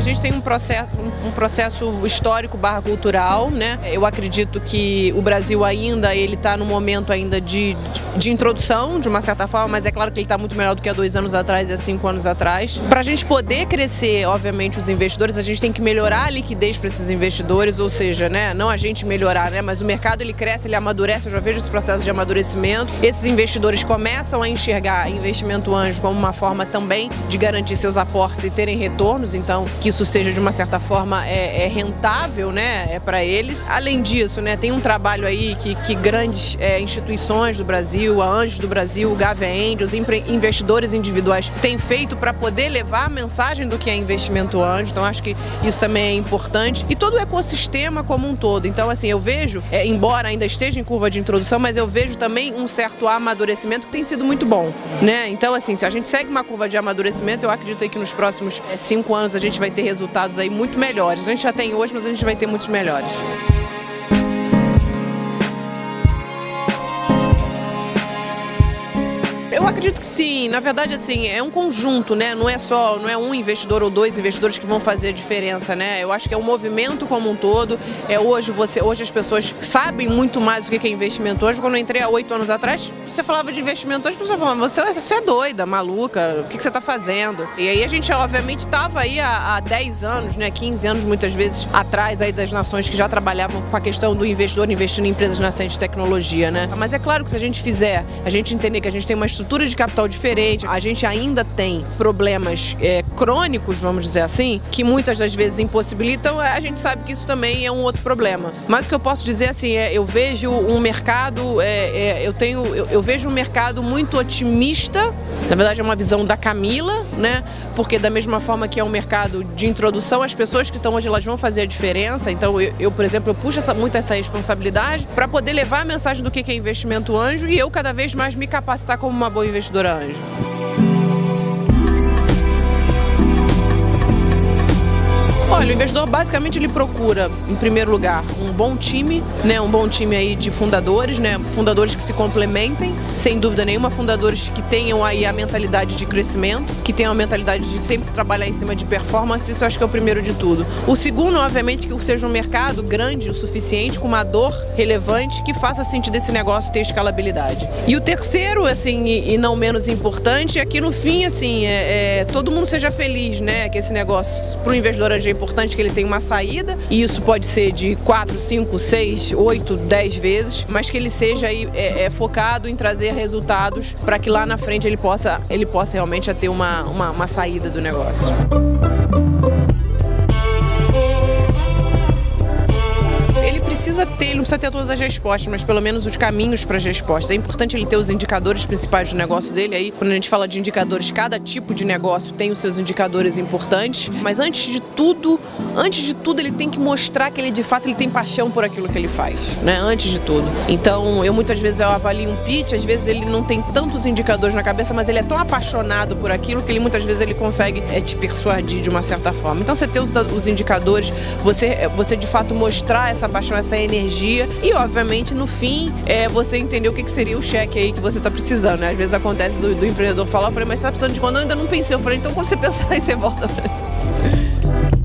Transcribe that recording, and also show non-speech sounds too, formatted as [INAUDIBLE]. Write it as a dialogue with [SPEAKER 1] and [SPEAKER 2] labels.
[SPEAKER 1] gente tem um processo, um processo histórico barra cultural, né? Eu acredito que o Brasil ainda ele está no momento ainda de, de introdução, de uma certa forma, mas é claro que ele está muito melhor do que há dois anos atrás e há cinco anos atrás. Para a gente poder crescer, obviamente, os investidores, a gente tem que melhorar a liquidez para esses investidores, ou seja, né, não a gente melhorar, né, mas o mercado ele cresce, ele amadurece, eu já vejo esse processo de amadurecimento. Esses investidores começam a enxergar investimento anjo como uma forma também de garantir seus aportes e terem retornos, então que isso seja de uma certa forma é, é rentável, né, é para eles. Além disso, né, tem um trabalho aí que, que grandes é, instituições do Brasil, a Anjos do Brasil, o Gave Angels, investidores individuais têm feito para poder levar a mensagem do que é investimento anjo. Então acho que isso também é importante e todo o ecossistema como um todo. Então assim eu vejo, é, embora ainda esteja em curva de introdução, mas eu vejo também um certo amadurecimento que tem sido muito bom, né? Então assim se a gente segue uma curva de amadurecimento, eu acredito que nos próximos é, cinco anos a gente vai ter resultados aí muito melhores. A gente já tem hoje, mas a gente vai ter muitos melhores. Acredito que sim. Na verdade, assim, é um conjunto, né? Não é só, não é um investidor ou dois investidores que vão fazer a diferença, né? Eu acho que é um movimento como um todo. É hoje você, hoje as pessoas sabem muito mais do que é investimento hoje. Quando eu entrei há oito anos atrás, você falava de investimento hoje, as pessoas falavam, você, você é doida, maluca, o que, que você está fazendo? E aí a gente, obviamente, estava aí há, há 10 anos, né? 15 anos muitas vezes atrás aí das nações que já trabalhavam com a questão do investidor investindo em empresas nascentes de tecnologia, né? Mas é claro que se a gente fizer, a gente entender que a gente tem uma estrutura estrutura de capital diferente, a gente ainda tem problemas é, crônicos, vamos dizer assim, que muitas das vezes impossibilitam, a gente sabe que isso também é um outro problema. Mas o que eu posso dizer assim, é, eu vejo um mercado, é, é, eu tenho, eu, eu, vejo um mercado muito otimista, na verdade é uma visão da Camila, né? Porque da mesma forma que é um mercado de introdução, as pessoas que estão hoje elas vão fazer a diferença. Então eu, eu por exemplo, eu puxo essa, muito essa responsabilidade para poder levar a mensagem do que é investimento anjo e eu cada vez mais me capacitar como uma boa investidora anjo. Investidor basicamente ele procura, em primeiro lugar, um bom time, né, um bom time aí de fundadores, né, fundadores que se complementem, sem dúvida nenhuma, fundadores que tenham aí a mentalidade de crescimento, que tenham a mentalidade de sempre trabalhar em cima de performance, isso eu acho que é o primeiro de tudo. O segundo, obviamente, que seja um mercado grande o suficiente, com uma dor relevante, que faça sentido esse negócio ter escalabilidade. E o terceiro, assim, e, não menos importante, é que no fim, assim, é, é, todo mundo seja feliz, né, que esse negócio para o investidor é importante importante que ele tenha uma saída, e isso pode ser de 4, 5, 6, 8, 10 vezes, mas que ele seja aí, é, é focado em trazer resultados para que lá na frente ele possa, ele possa realmente ter uma, uma, uma saída do negócio. Precisa ter, ele não precisa ter todas as respostas, mas pelo menos os caminhos para as respostas. É importante ele ter os indicadores principais do negócio dele. Aí, quando a gente fala de indicadores, cada tipo de negócio tem os seus indicadores importantes. Mas antes de tudo, antes de tudo, ele tem que mostrar que ele de fato ele tem paixão por aquilo que ele faz, né? Antes de tudo. Então, eu muitas vezes eu avalio um pitch, às vezes ele não tem tantos indicadores na cabeça, mas ele é tão apaixonado por aquilo que ele muitas vezes ele consegue é, te persuadir de uma certa forma. Então, você ter os, os indicadores, você, você de fato mostrar essa paixão, essa energia e, obviamente, no fim, é, você entender o que, que seria o cheque aí que você está precisando. Né? Às vezes acontece do, do empreendedor falar, eu falei, mas você está precisando de quando? Eu ainda não pensei. Eu falei, então quando você [LAUGHS] pensar aí, você volta pra mim.